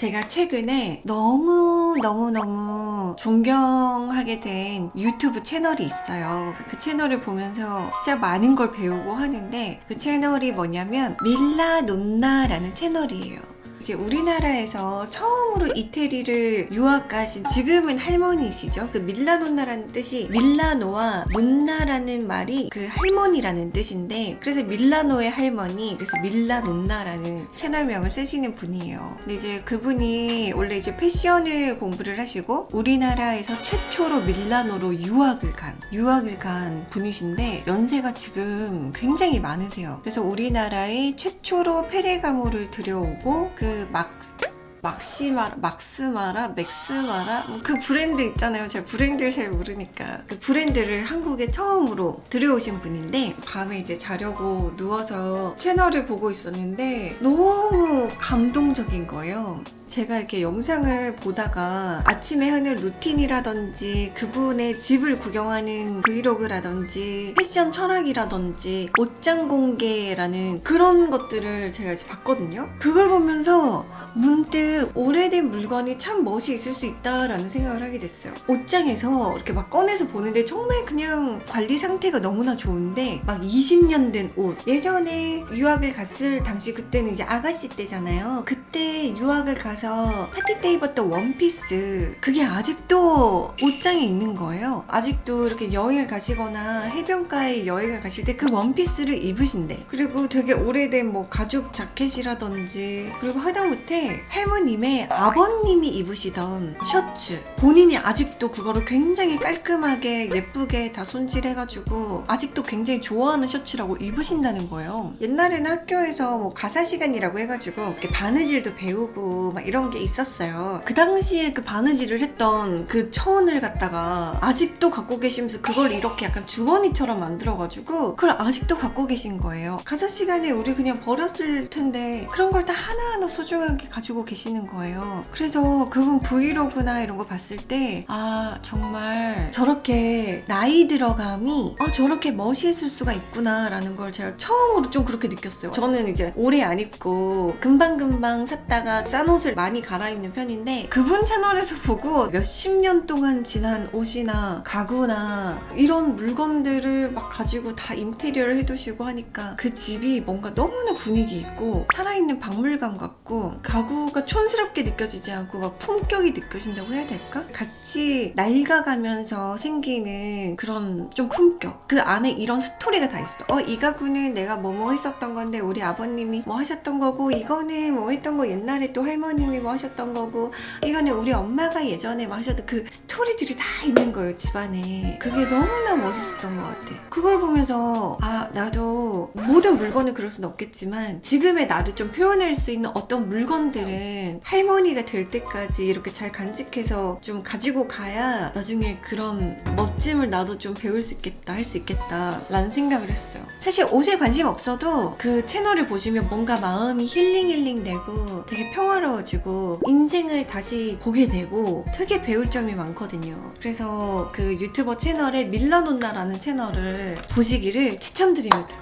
제가 최근에 너무너무너무 존경하게 된 유튜브 채널이 있어요. 그 채널을 보면서 진짜 많은 걸 배우고 하는데 그 채널이 뭐냐면 밀라 논나라는 채널이에요. 이제 우리나라에서 처음으로 이태리를 유학 가신 지금은 할머니시죠. 그 밀라노나라는 뜻이 밀라노와 논나라는 말이 그 할머니라는 뜻인데 그래서 밀라노의 할머니 그래서 밀라논나라는 채널명을 쓰시는 분이에요. 근데 이제 그분이 원래 이제 패션을 공부를 하시고 우리나라에서 최초로 밀라노로 유학을 간 유학을 간 분이신데 연세가 지금 굉장히 많으세요. 그래서 우리나라에 최초로 페레가모를 들여오고 그막 막시마라, 막스마라, 맥스마라 뭐 그 브랜드 있잖아요. 제가 브랜드를 잘 모르니까 그 브랜드를 한국에 처음으로 들여오신 분인데 밤에 이제 자려고 누워서 채널을 보고 있었는데 너무 감동적인 거예요. 제가 이렇게 영상을 보다가 아침에 하는 루틴이라든지 그분의 집을 구경하는 브이로그라든지 패션 철학이라든지 옷장 공개라는 그런 것들을 제가 이제 봤거든요. 그걸 보면서 문득 오래된 물건이 참 멋이 있을 수 있다라는 생각을 하게 됐어요. 옷장에서 이렇게 막 꺼내서 보는데 정말 그냥 관리 상태가 너무나 좋은데 막 20년 된 옷. 예전에 유학을 갔을 당시 그때는 이제 아가씨 때잖아요. 그때 유학을 가서 파티 때 입었던 원피스. 그게 아직도 옷장에 있는 거예요. 아직도 이렇게 여행을 가시거나 해변가에 여행을 가실 때 그 원피스를 입으신대. 그리고 되게 오래된 뭐 가죽 자켓이라든지 그리고 하다못해 할머님의 아버님이 입으시던 셔츠 본인이 아직도 그거를 굉장히 깔끔하게 예쁘게 다 손질해가지고 아직도 굉장히 좋아하는 셔츠라고 입으신다는 거예요 옛날에는 학교에서 뭐 가사 시간이라고 해가지고 이렇게 바느질도 배우고 막 이런 게 있었어요 그 당시에 그 바느질을 했던 그 천을 갖다가 아직도 갖고 계시면서 그걸 이렇게 약간 주머니처럼 만들어가지고 그걸 아직도 갖고 계신 거예요 가사 시간에 우리 그냥 버렸을 텐데 그런 걸 다 하나하나 소중하게 가지고 계시는 거예요. 그래서 그분 브이로그나 이런 거 봤을 때, 아, 정말 저렇게 나이 들어감이, 어, 저렇게 멋있을 수가 있구나 라는 걸 제가 처음으로 좀 그렇게 느꼈어요. 저는 이제 오래 안 입고 금방금방 샀다가 싼 옷을 많이 갈아입는 편인데, 그분 채널에서 보고 몇십 년 동안 지난 옷이나 가구나 이런 물건들을 막 가지고 다 인테리어를 해두시고 하니까 그 집이 뭔가 너무나 분위기 있고 살아있는 박물관 같고 가구가 촌스럽게 느껴지지 않고 막 품격이 느껴진다고 해야 될까? 같이 낡아가면서 생기는 그런 좀 품격 그 안에 이런 스토리가 다 있어 어 이 가구는 내가 뭐뭐 했었던 건데 우리 아버님이 뭐 하셨던 거고 이거는 뭐 했던 거 옛날에 또 할머님 이 뭐 하셨던 거고 이거는 우리 엄마가 예전에 뭐 하셨던 그 스토리들이 다 있는 거예요 집안에. 그게 너무나 멋있었던 것 같아 그걸 보면서 아 나도 모든 물건을 그럴 수는 없겠지만 지금의 나를 좀 표현할 수 있는 어떤 물건들은 할머니가 될 때까지 이렇게 잘 간직해서 좀 가지고 가야 나중에 그런 멋짐을 나도 좀 배울 수 있겠다 할 수 있겠다 라는 생각을 했어요. 사실 옷에 관심 없어도 그 채널을 보시면 뭔가 마음이 힐링 힐링 되고 되게 평화로워 지고 인생을 다시 보게 되고 되게 배울 점이 많거든요. 그래서 그 유튜버 채널에 밀라논나라는 채널을 보시기를 추천드립니다